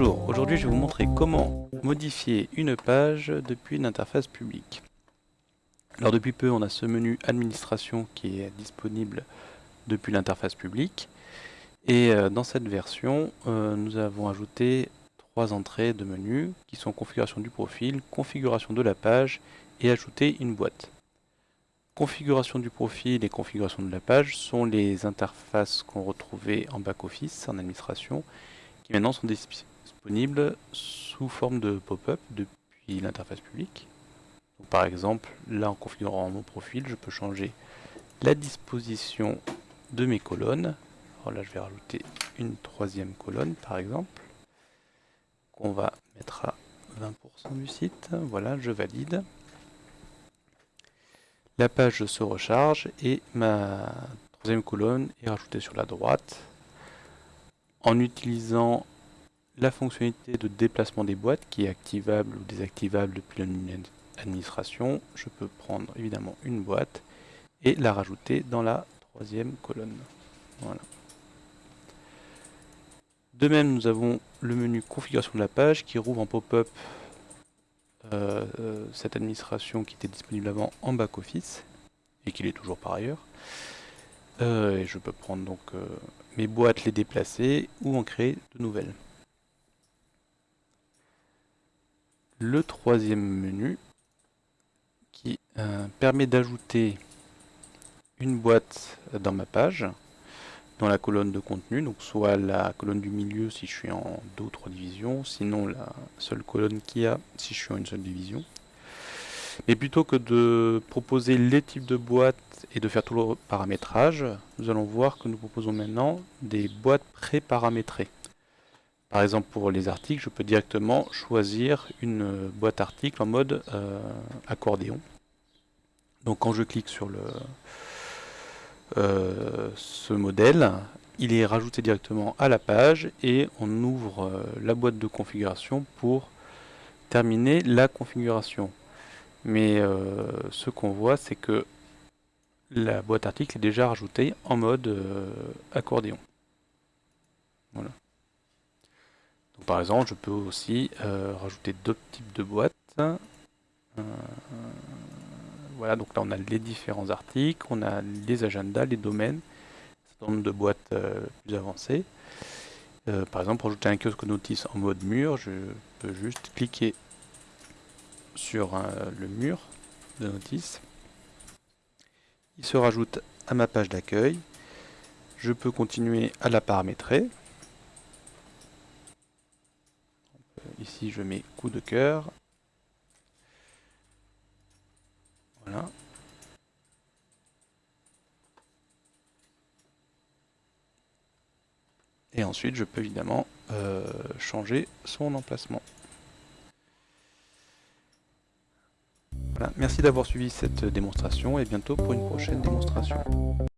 Bonjour, aujourd'hui je vais vous montrer comment modifier une page depuis une interface publique. Alors depuis peu on a ce menu administration qui est disponible depuis l'interface publique et euh, dans cette version euh, nous avons ajouté trois entrées de menu qui sont configuration du profil, configuration de la page et ajouter une boîte. Configuration du profil et configuration de la page sont les interfaces qu'on retrouvait en back-office, en administration, qui maintenant sont disponibles sous forme de pop-up depuis l'interface publique. par exemple, là en configurant mon profil, je peux changer la disposition de mes colonnes. Alors là, je vais rajouter une troisième colonne, par exemple, qu'on va mettre à 20% du site. Voilà, je valide la page se recharge et ma troisième colonne est rajoutée sur la droite. En utilisant la fonctionnalité de déplacement des boîtes qui est activable ou désactivable depuis l'administration, je peux prendre évidemment une boîte et la rajouter dans la troisième colonne. De même, nous avons le menu configuration de la page qui rouvre en pop-up euh, euh, cette administration qui était disponible avant en back-office, et qu'il est toujours par ailleurs. Euh, je peux prendre donc mes boîtes, les déplacer, ou en créer de nouvelles. Le troisième menu, qui permet d'ajouter une boîte dans ma page, dans la colonne de contenu, donc soit la colonne du milieu si je suis en deux ou trois divisions, sinon la seule colonne qu'il y a si je suis en une seule division. Mais plutôt que de proposer les types de boîtes et de faire tout le paramétrage, nous allons voir que nous proposons maintenant des boîtes pré-paramétrées. Par exemple pour les articles, je peux directement choisir une boîte article en mode euh, accordéon. Donc quand je clique sur le, euh, ce modèle, il est rajouté directement à la page et on ouvre euh, la boîte de configuration pour terminer la configuration. Mais euh, ce qu'on voit, c'est que la boîte article est déjà rajoutée en mode accordéon. Voilà. Par exemple, je peux aussi rajouter d'autres types de boîtes. Voilà, donc là on a les différents articles, on a les agendas, les domaines, un certain nombre de boîtes euh, plus avancées. Euh, par exemple, pour ajouter un kiosque notice en mode mur, je peux juste cliquer sur euh, le mur de notice. Il se rajoute à ma page d'accueil. Je peux continuer à la paramétrer. Je mets coup de cœur. Et ensuite, je peux évidemment euh, changer son emplacement. Voilà. Merci d'avoir suivi cette démonstration et bientôt pour une prochaine démonstration.